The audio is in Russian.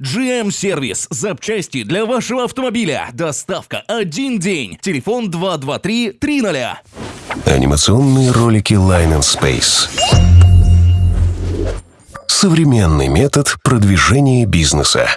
GM-сервис. Запчасти для вашего автомобиля. Доставка один день. Телефон 223-30. Анимационные ролики Line and Space. Современный метод продвижения бизнеса.